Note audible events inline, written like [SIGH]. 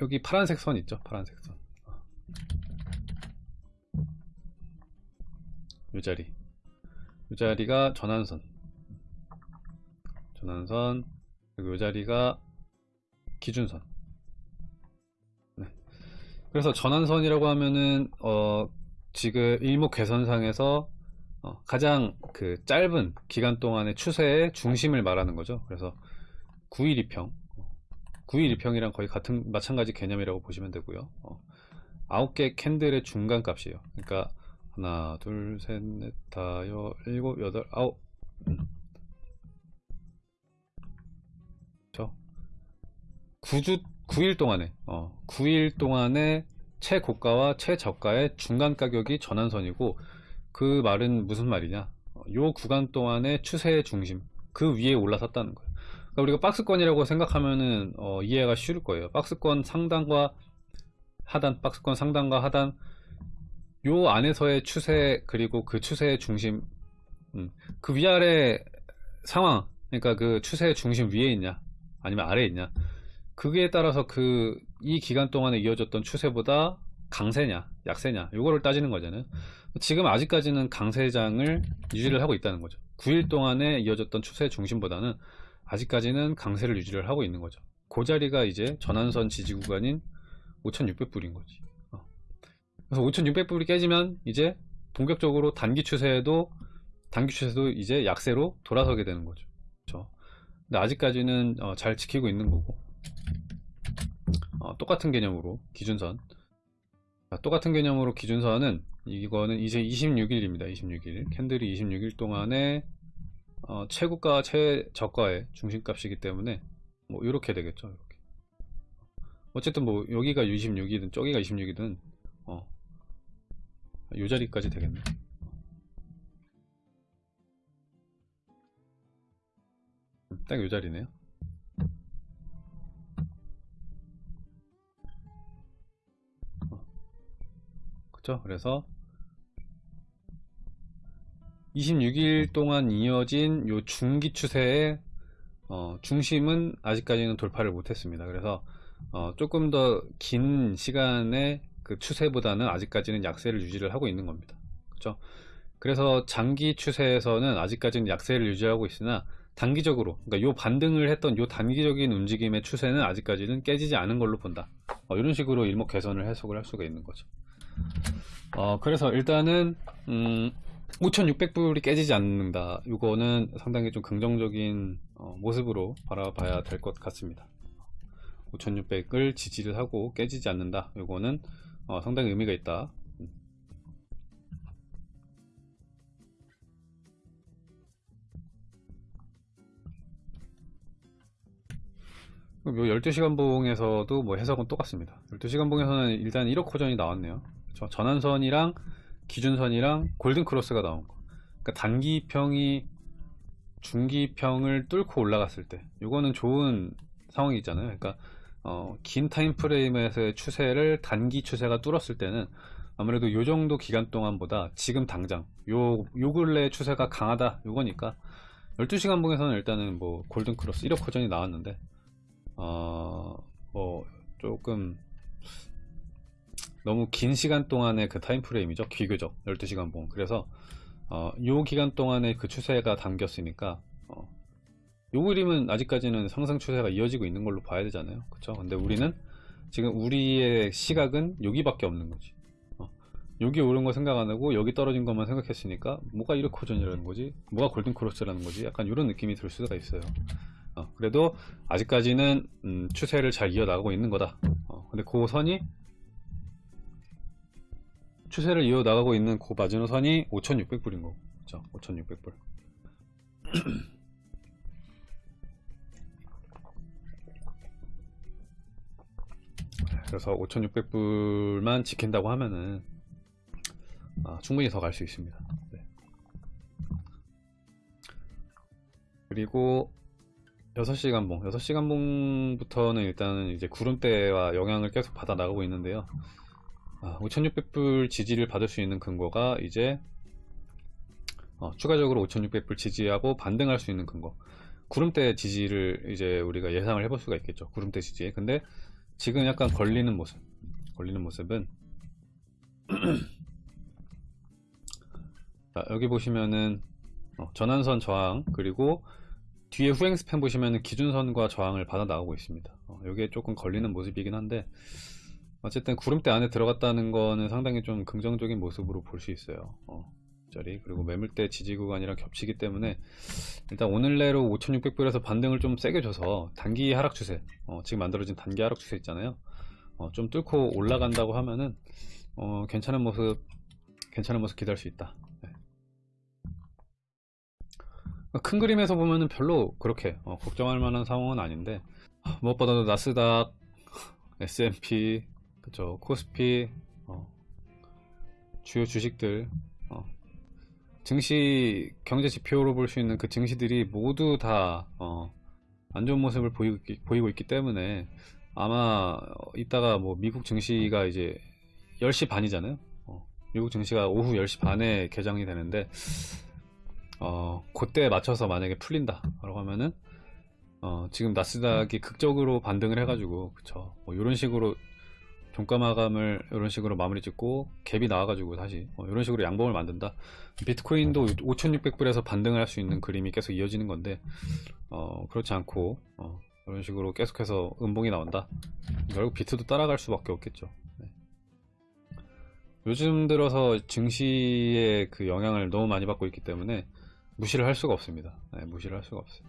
여기 파란색 선 있죠 파란색 선. 어. 요 자리 요 자리가 전환선 전환선 그리고 요 자리가 기준선 네. 그래서 전환선이라고 하면은 어 지금 일목개선상에서 어 가장 그 짧은 기간 동안의 추세의 중심을 말하는 거죠 그래서 9일 2평 9일 2평이랑 거의 같은 마찬가지 개념이라고 보시면 되고요. 어, 9개 캔들의 중간 값이에요. 그러니까 하나 둘셋넷 다여 일곱 여덟 아홉. 음. 그렇죠 9주 9일 동안에 어, 9일 동안에 최고가와 최저가의 중간 가격이 전환선이고 그 말은 무슨 말이냐? 어, 요 구간 동안의 추세의 중심 그 위에 올라섰다는 거예요 그러니까 우리가 박스권이라고 생각하면은 어, 이해가 쉬울 거예요. 박스권 상단과 하단 박스권 상단과 하단 요 안에서의 추세 그리고 그 추세의 중심 음, 그 위아래 상황 그러니까 그 추세의 중심 위에 있냐 아니면 아래에 있냐 그게 따라서 그 이 기간 동안에 이어졌던 추세보다 강세냐 약세냐 요거를 따지는 거잖아요. 지금 아직까지는 강세장을 유지를 하고 있다는 거죠. 9일 동안에 이어졌던 추세 중심보다는 아직까지는 강세를 유지를 하고 있는 거죠. 그 자리가 이제 전환선 지지 구간인 5600불인 거지. 어. 그래서 5600불이 깨지면 이제 본격적으로 단기 추세에도 단기 추세도 이제 약세로 돌아서게 되는 거죠. 그렇죠? 근데 아직까지는 어, 잘 지키고 있는 거고. 어, 똑같은 개념으로 기준선. 자, 똑같은 개념으로 기준선은 이거는 이제 26일입니다. 26일. 캔들이 26일 동안에 어, 최고가 최저가의 중심값이기 때문에 뭐 이렇게 되겠죠 이렇게. 어쨌든 뭐 여기가 26이든 저기가 26이든 어, 요 자리까지 되겠네. 딱 요 자리네요. 그쵸? 그래서 26일 동안 이어진 요 중기 추세의 어, 중심은 아직까지는 돌파를 못했습니다. 그래서 어, 조금 더 긴 시간의 그 추세보다는 아직까지는 약세를 유지를 하고 있는 겁니다. 그렇죠? 그래서 장기 추세에서는 아직까지는 약세를 유지하고 있으나 단기적으로 그러니까 요 반등을 했던 요 단기적인 움직임의 추세는 아직까지는 깨지지 않은 걸로 본다. 어, 이런 식으로 일목 개선을 해석을 할 수가 있는 거죠. 어, 그래서 일단은 음, 5600불이 깨지지 않는다. 이거는 상당히 좀 긍정적인 어, 모습으로 바라봐야 될 것 같습니다. 5600을 지지를 하고 깨지지 않는다. 이거는 어, 상당히 의미가 있다. 요 12시간 봉에서도 뭐 해석은 똑같습니다. 12시간 봉에서는 일단 1억 호전이 나왔네요. 그렇죠? 전환선이랑 기준선이랑 골든크로스가 나온 거. 그러니까 단기평이 중기평을 뚫고 올라갔을 때. 이거는 좋은 상황이 있잖아요. 그러니까 어, 긴 타임프레임에서의 추세를 단기 추세가 뚫었을 때는 아무래도 요 정도 기간 동안보다 지금 당장 요, 요 근래 추세가 강하다. 요거니까 12시간 봉에서는 일단은 뭐 골든크로스 1억 호전이 나왔는데 어, 뭐 조금 너무 긴 시간 동안의 그 time frame이죠. 비교적 12시간 봉 그래서 어, 요 기간 동안에 그 추세가 담겼으니까 어, 요 그림은 아직까지는 상승 추세가 이어지고 있는 걸로 봐야 되잖아요. 그쵸? 근데 우리는 지금 우리의 시각은 여기밖에 없는 거지. 어, 여기 오른 거 생각 안 하고 여기 떨어진 것만 생각했으니까 뭐가 이렇게 호전이라는 거지? 뭐가 골든 크로스라는 거지? 약간 이런 느낌이 들 수가 있어요. 어, 그래도 아직까지는 음, 추세를 잘 이어나가고 있는 거다. 어, 근데 그 선이 추세를 이어나가고 있는 그 마지노선이 5600불인 거고 그죠 5600불. 그래서 5600불만 지킨다고 하면은 아, 충분히 더 갈 수 있습니다. 네. 그리고 6시간 봉. 6시간 봉부터는 일단은 이제 구름대와 영향을 계속 받아 나가고 있는데요 아, 5600불 지지를 받을 수 있는 근거가 이제 어, 추가적으로 5600불 지지하고 반등할 수 있는 근거. 구름대 지지를 이제 우리가 예상을 해볼 수가 있겠죠 구름대 지지 근데 지금 약간 걸리는 모습 걸리는 모습은 [CLEARS THROAT] 자, 여기 보시면은 어, 전환선 저항 그리고 뒤에 후행 스팬 보시면은 기준선과 저항을 받아 나오고 있습니다. 어, 이게 조금 걸리는 모습이긴 한데 어쨌든 구름대 안에 들어갔다는 거는 상당히 좀 긍정적인 모습으로 볼 수 있어요. 어, 자리. 그리고 매물대 지지 구간이랑 겹치기 때문에 일단 오늘 내로 5600불에서 반등을 좀 세게 줘서 단기 하락 추세 어, 지금 만들어진 단기 하락 추세 있잖아요. 어, 좀 뚫고 올라간다고 하면은 어, 괜찮은 모습 괜찮은 모습 기대할 수 있다. 네. 큰 그림에서 보면은 별로 그렇게 어, 걱정할 만한 상황은 아닌데 무엇보다도 나스닥 S&P 그쵸 코스피 어, 주요 주식들 어, 증시 경제 지표로 볼 수 있는 그 증시들이 모두 다 어, 안 좋은 모습을 보이고 있기, 보이고 있기 때문에 아마 어, 이따가 뭐 미국 증시가 이제 10시 반이잖아요. 어, 미국 증시가 오후 10시 반에 개장이 되는데 어, 그때 맞춰서 만약에 풀린다 라고 하면은 어, 지금 나스닥이 극적으로 반등을 해가지고 그쵸 뭐 이런 식으로 종가 마감을 이런 식으로 마무리 짓고 갭이 나와가지고 다시 어, 이런 식으로 양봉을 만든다. 비트코인도 5600불에서 반등을 할 수 있는 그림이 계속 이어지는 건데 어, 그렇지 않고 어, 이런 식으로 계속해서 음봉이 나온다. 결국 비트도 따라갈 수밖에 없겠죠. 네. 요즘 들어서 증시의 그 영향을 너무 많이 받고 있기 때문에 무시를 할 수가 없습니다. 네, 무시를 할 수가 없어요